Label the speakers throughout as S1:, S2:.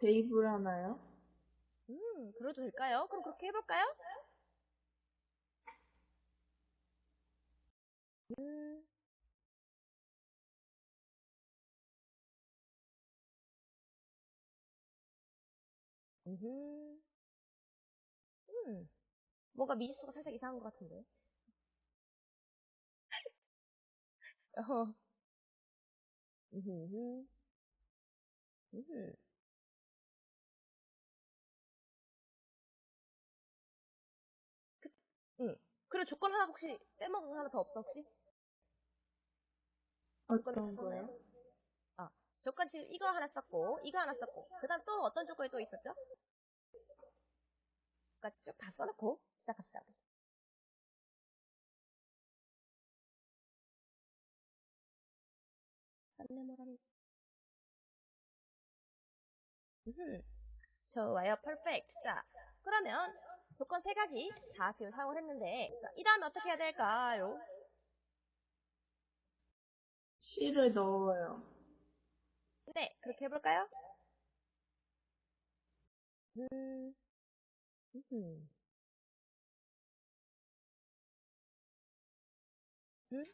S1: 대입을 하나요?
S2: 음, 그래도 될까요? 그럼 그렇게 해볼까요? 음. 음흠. 음. 뭔가 미지수가 살짝 이상한 것 같은데. 어. 음흠. 음 응. 그리고 조건 하나 혹시 빼먹은 거 하나 더 없어 혹시? 조건
S1: 어떤
S2: 다
S1: 거요?
S2: 아, 조건 지금 이거 하나 썼고 이거 하나 썼고 그 다음 또 어떤 조건이 또 있었죠? 그러니까 쭉 다 써놓고 시작합시다. 안내모라니. 음, 좋아요, perfect. 자, 그러면 조건 세 가지 다 지금 사용을 했는데 자, 이 다음에 어떻게 해야 될까요?
S1: C를 넣어요.
S2: 네, 그렇게 해볼까요? 음, 음, 음.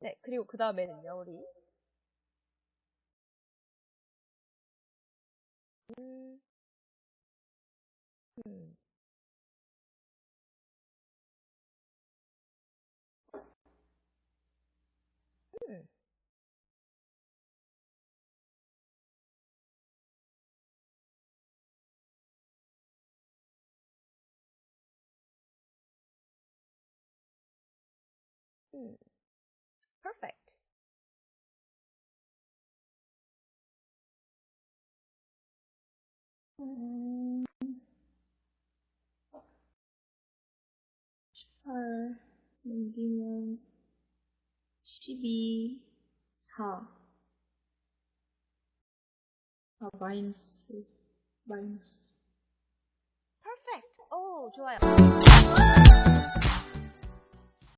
S2: 네, 그리고 그 다음에는요, 우리. 음, 음, 음, 음. perfect.
S1: 음, HDB 好，好 binds binds
S2: perfect